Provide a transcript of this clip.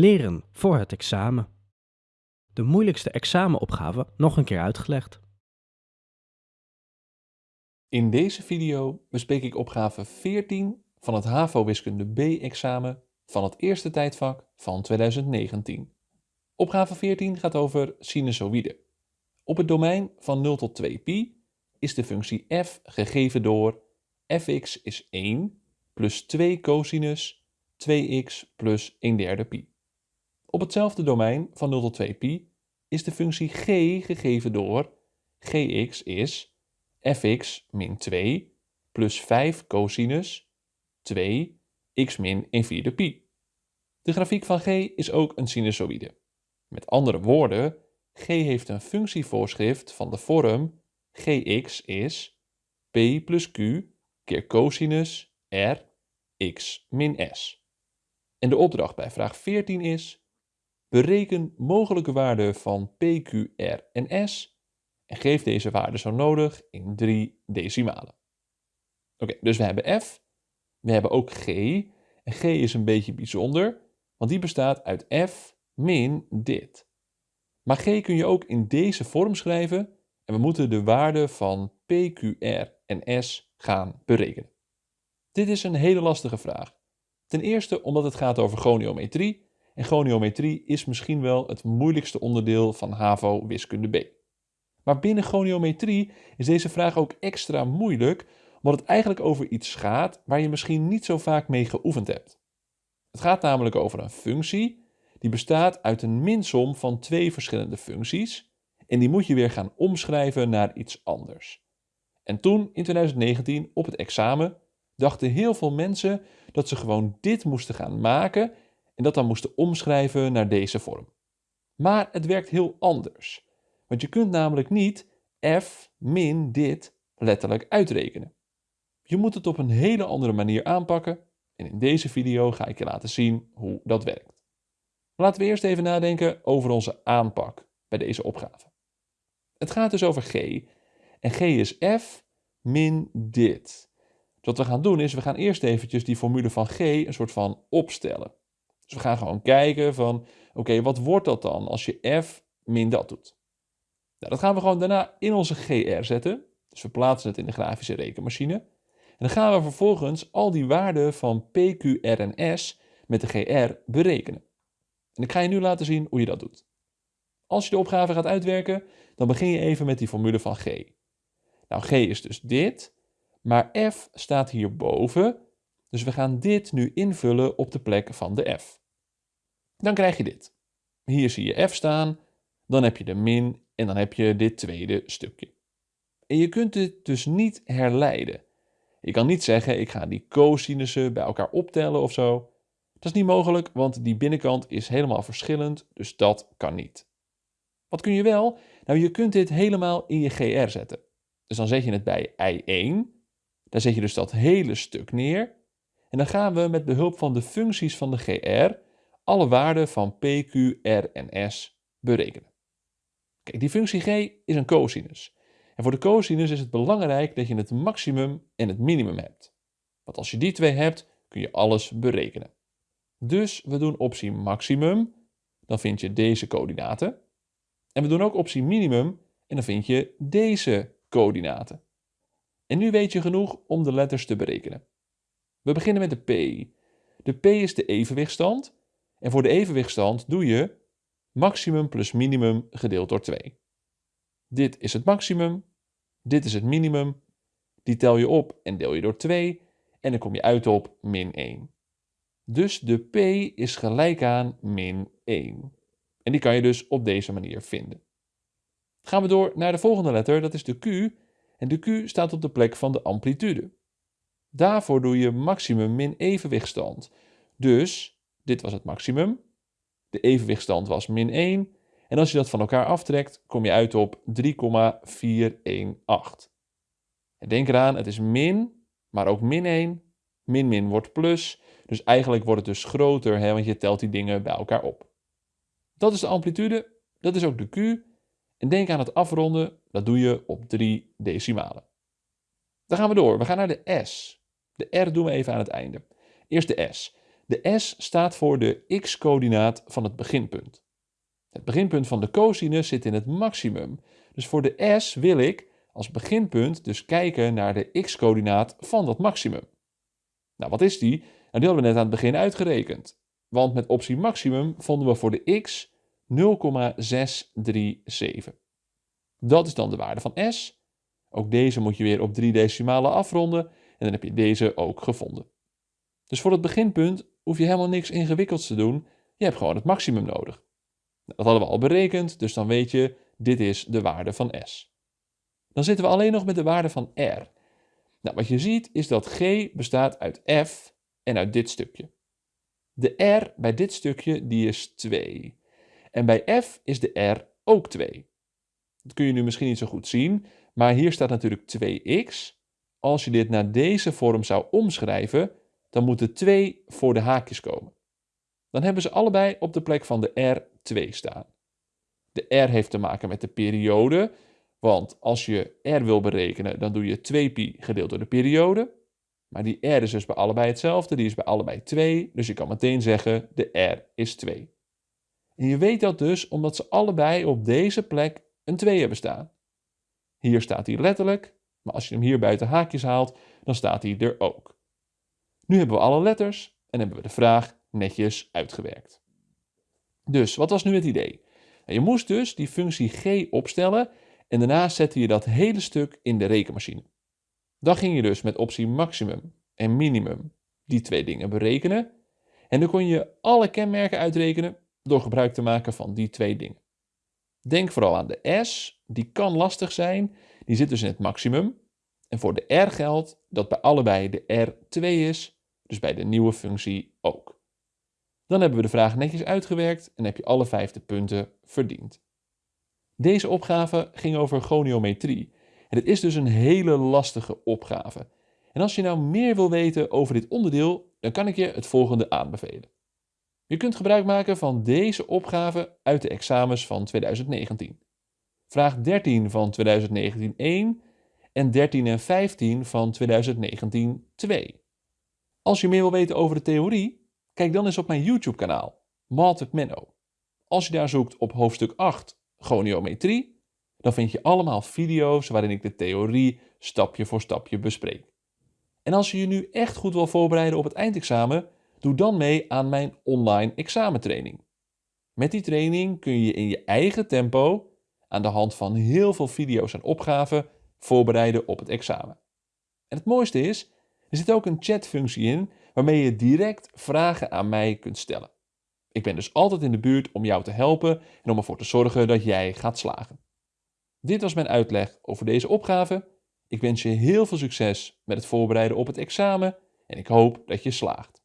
Leren voor het examen. De moeilijkste examenopgave nog een keer uitgelegd. In deze video bespreek ik opgave 14 van het HAVO Wiskunde B-examen van het eerste tijdvak van 2019. Opgave 14 gaat over sinusoïden. Op het domein van 0 tot 2 pi is de functie f gegeven door fx is 1 plus 2 cosinus 2x plus 1 derde pi. Op hetzelfde domein van 0 tot 2 pi is de functie g gegeven door gx is fx min 2 plus 5 cosinus 2 x min 1 vierde pi. De grafiek van g is ook een sinusoïde. Met andere woorden, g heeft een functievoorschrift van de vorm gx is p plus q keer cosinus r x min s. En de opdracht bij vraag 14 is Bereken mogelijke waarden van P, Q, R en S en geef deze waarden zo nodig in drie decimalen. Oké, dus we hebben F, we hebben ook G en G is een beetje bijzonder, want die bestaat uit F min dit. Maar G kun je ook in deze vorm schrijven en we moeten de waarden van P, Q, R en S gaan berekenen. Dit is een hele lastige vraag. Ten eerste omdat het gaat over goniometrie en goniometrie is misschien wel het moeilijkste onderdeel van HAVO wiskunde B. Maar binnen goniometrie is deze vraag ook extra moeilijk, omdat het eigenlijk over iets gaat waar je misschien niet zo vaak mee geoefend hebt. Het gaat namelijk over een functie die bestaat uit een minsom van twee verschillende functies en die moet je weer gaan omschrijven naar iets anders. En toen, in 2019, op het examen, dachten heel veel mensen dat ze gewoon dit moesten gaan maken en dat dan moesten omschrijven naar deze vorm. Maar het werkt heel anders. Want je kunt namelijk niet f min dit letterlijk uitrekenen. Je moet het op een hele andere manier aanpakken en in deze video ga ik je laten zien hoe dat werkt. Laten we eerst even nadenken over onze aanpak bij deze opgave. Het gaat dus over g en g is f min dit. Wat we gaan doen is, we gaan eerst eventjes die formule van g een soort van opstellen. Dus we gaan gewoon kijken van, oké, wat wordt dat dan als je f min dat doet? Nou, dat gaan we gewoon daarna in onze GR zetten. Dus we plaatsen het in de grafische rekenmachine. En dan gaan we vervolgens al die waarden van P, Q, R en S met de GR berekenen. En ik ga je nu laten zien hoe je dat doet. Als je de opgave gaat uitwerken, dan begin je even met die formule van G. Nou, G is dus dit, maar F staat hierboven. Dus we gaan dit nu invullen op de plek van de F dan krijg je dit. Hier zie je f staan, dan heb je de min en dan heb je dit tweede stukje. En je kunt dit dus niet herleiden. Je kan niet zeggen, ik ga die cosinussen bij elkaar optellen of zo. Dat is niet mogelijk, want die binnenkant is helemaal verschillend, dus dat kan niet. Wat kun je wel? Nou, je kunt dit helemaal in je GR zetten. Dus dan zet je het bij I1. Daar zet je dus dat hele stuk neer. En dan gaan we met behulp van de functies van de GR alle waarden van p, q, r en s berekenen. Kijk, die functie g is een cosinus. En voor de cosinus is het belangrijk dat je het maximum en het minimum hebt. Want als je die twee hebt, kun je alles berekenen. Dus we doen optie maximum, dan vind je deze coördinaten. En we doen ook optie minimum en dan vind je deze coördinaten. En nu weet je genoeg om de letters te berekenen. We beginnen met de p. De p is de evenwichtstand en voor de evenwichtstand doe je maximum plus minimum gedeeld door 2. Dit is het maximum, dit is het minimum. Die tel je op en deel je door 2 en dan kom je uit op min 1. Dus de p is gelijk aan min 1. En die kan je dus op deze manier vinden. Gaan we door naar de volgende letter, dat is de q. En de q staat op de plek van de amplitude. Daarvoor doe je maximum min evenwichtstand. Dus dit was het maximum. De evenwichtstand was min 1. En als je dat van elkaar aftrekt, kom je uit op 3,418. denk eraan, het is min, maar ook min 1. Min min wordt plus. Dus eigenlijk wordt het dus groter, hè, want je telt die dingen bij elkaar op. Dat is de amplitude, dat is ook de Q. En denk aan het afronden, dat doe je op 3 decimalen. Dan gaan we door, we gaan naar de S. De R doen we even aan het einde. Eerst de S. De S staat voor de x-coördinaat van het beginpunt. Het beginpunt van de cosinus zit in het maximum. Dus voor de S wil ik als beginpunt dus kijken naar de x-coördinaat van dat maximum. Nou, wat is die? Nou, die hadden we net aan het begin uitgerekend. Want met optie maximum vonden we voor de x 0,637. Dat is dan de waarde van S. Ook deze moet je weer op drie decimalen afronden en dan heb je deze ook gevonden. Dus voor het beginpunt hoef je helemaal niks ingewikkelds te doen. Je hebt gewoon het maximum nodig. Dat hadden we al berekend, dus dan weet je, dit is de waarde van S. Dan zitten we alleen nog met de waarde van R. Nou, wat je ziet is dat G bestaat uit F en uit dit stukje. De R bij dit stukje die is 2. En bij F is de R ook 2. Dat kun je nu misschien niet zo goed zien, maar hier staat natuurlijk 2x. Als je dit naar deze vorm zou omschrijven, dan moet er 2 voor de haakjes komen. Dan hebben ze allebei op de plek van de R 2 staan. De R heeft te maken met de periode, want als je R wil berekenen, dan doe je 2pi gedeeld door de periode. Maar die R is dus bij allebei hetzelfde, die is bij allebei 2, dus je kan meteen zeggen de R is 2. En je weet dat dus omdat ze allebei op deze plek een 2 hebben staan. Hier staat hij letterlijk, maar als je hem hier buiten haakjes haalt, dan staat hij er ook. Nu hebben we alle letters en hebben we de vraag netjes uitgewerkt. Dus, wat was nu het idee? Je moest dus die functie g opstellen en daarna zette je dat hele stuk in de rekenmachine. Dan ging je dus met optie maximum en minimum die twee dingen berekenen. En dan kon je alle kenmerken uitrekenen door gebruik te maken van die twee dingen. Denk vooral aan de S, die kan lastig zijn, die zit dus in het maximum. En voor de R geldt dat bij allebei de R 2 is, dus bij de nieuwe functie ook. Dan hebben we de vraag netjes uitgewerkt en heb je alle vijfde punten verdiend. Deze opgave ging over goniometrie. En het is dus een hele lastige opgave. En als je nou meer wil weten over dit onderdeel, dan kan ik je het volgende aanbevelen. Je kunt gebruik maken van deze opgave uit de examens van 2019. Vraag 13 van 2019 1 en 13 en 15 van 2019 2. Als je meer wil weten over de theorie, kijk dan eens op mijn YouTube kanaal, Math Menno. Als je daar zoekt op hoofdstuk 8 goniometrie, dan vind je allemaal video's waarin ik de theorie stapje voor stapje bespreek. En als je je nu echt goed wil voorbereiden op het eindexamen, doe dan mee aan mijn online examentraining. Met die training kun je in je eigen tempo, aan de hand van heel veel video's en opgaven, voorbereiden op het examen. En het mooiste is, er zit ook een chatfunctie in waarmee je direct vragen aan mij kunt stellen. Ik ben dus altijd in de buurt om jou te helpen en om ervoor te zorgen dat jij gaat slagen. Dit was mijn uitleg over deze opgave. Ik wens je heel veel succes met het voorbereiden op het examen en ik hoop dat je slaagt.